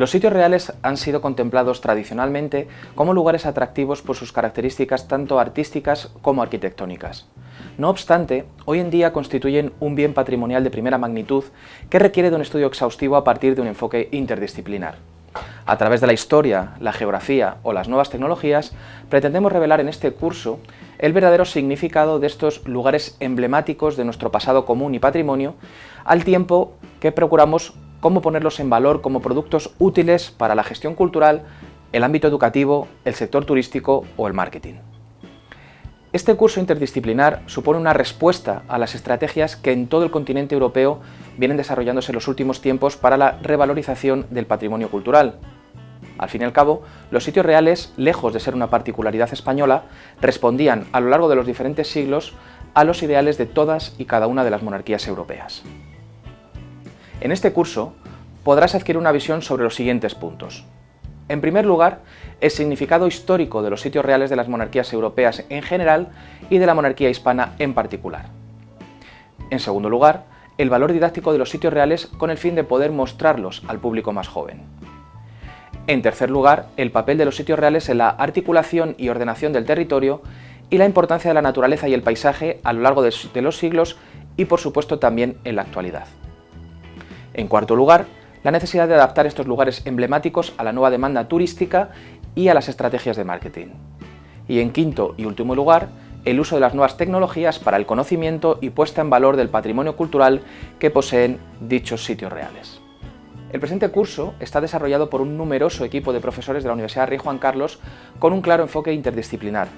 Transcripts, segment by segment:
Los sitios reales han sido contemplados tradicionalmente como lugares atractivos por sus características tanto artísticas como arquitectónicas. No obstante, hoy en día constituyen un bien patrimonial de primera magnitud que requiere de un estudio exhaustivo a partir de un enfoque interdisciplinar. A través de la historia, la geografía o las nuevas tecnologías, pretendemos revelar en este curso el verdadero significado de estos lugares emblemáticos de nuestro pasado común y patrimonio, al tiempo que procuramos cómo ponerlos en valor como productos útiles para la gestión cultural, el ámbito educativo, el sector turístico o el marketing. Este curso interdisciplinar supone una respuesta a las estrategias que en todo el continente europeo vienen desarrollándose en los últimos tiempos para la revalorización del patrimonio cultural. Al fin y al cabo, los sitios reales, lejos de ser una particularidad española, respondían a lo largo de los diferentes siglos a los ideales de todas y cada una de las monarquías europeas. En este curso podrás adquirir una visión sobre los siguientes puntos. En primer lugar, el significado histórico de los sitios reales de las monarquías europeas en general y de la monarquía hispana en particular. En segundo lugar, el valor didáctico de los sitios reales con el fin de poder mostrarlos al público más joven. En tercer lugar, el papel de los sitios reales en la articulación y ordenación del territorio y la importancia de la naturaleza y el paisaje a lo largo de los siglos y por supuesto también en la actualidad. En cuarto lugar, la necesidad de adaptar estos lugares emblemáticos a la nueva demanda turística y a las estrategias de marketing. Y en quinto y último lugar, el uso de las nuevas tecnologías para el conocimiento y puesta en valor del patrimonio cultural que poseen dichos sitios reales. El presente curso está desarrollado por un numeroso equipo de profesores de la Universidad Rey Juan Carlos con un claro enfoque interdisciplinar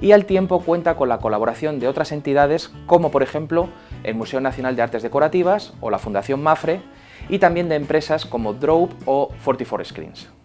y al tiempo cuenta con la colaboración de otras entidades como por ejemplo el Museo Nacional de Artes Decorativas o la Fundación MAFRE y también de empresas como Drope o 44 Screens.